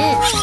Oh!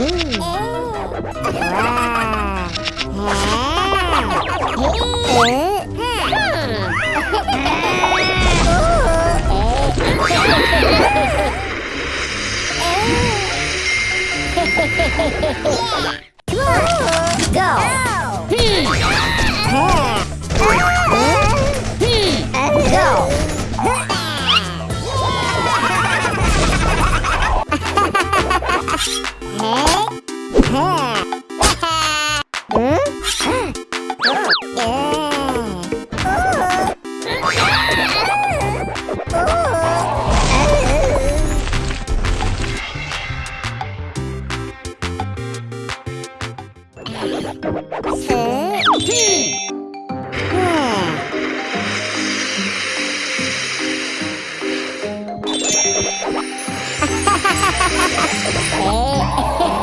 yeah. Go! Go. Hmm. Hehehehe